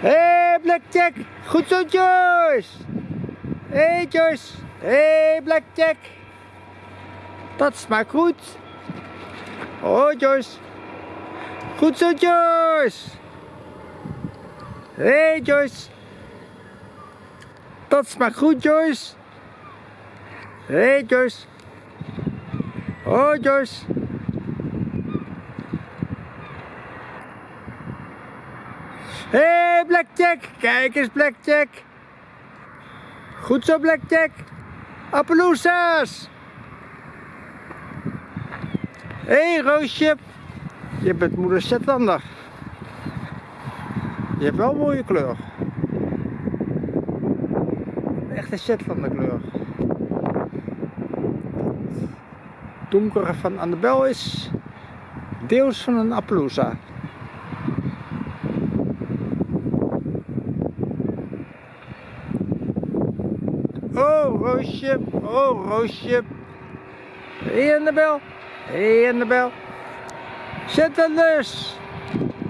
Hé, hey, Blackjack. Goed zo, Joyce. Hé, hey, Joyce. Hé, hey, Blackjack. Dat smaakt goed. Oh, Joyce. Goed zo, Joyce. Hey, Joyce. Dat smaakt goed, Joyce. Hé, hey, Joyce. Oh, Joyce. Hé, hey, Blackjack. Kijk eens, Blackjack. Goed zo, Blackjack. Appaloosas. Hé, hey, Roosje. Je bent moeder Shetlander. Je hebt wel een mooie kleur. Een echte Shetlander kleur. Het donkere van Annabel is deels van een Appaloosa. Oh, Roosje. Oh, Roosje. Hé, hey, Annabel. Hé, hey, Annabel. Zet een lus.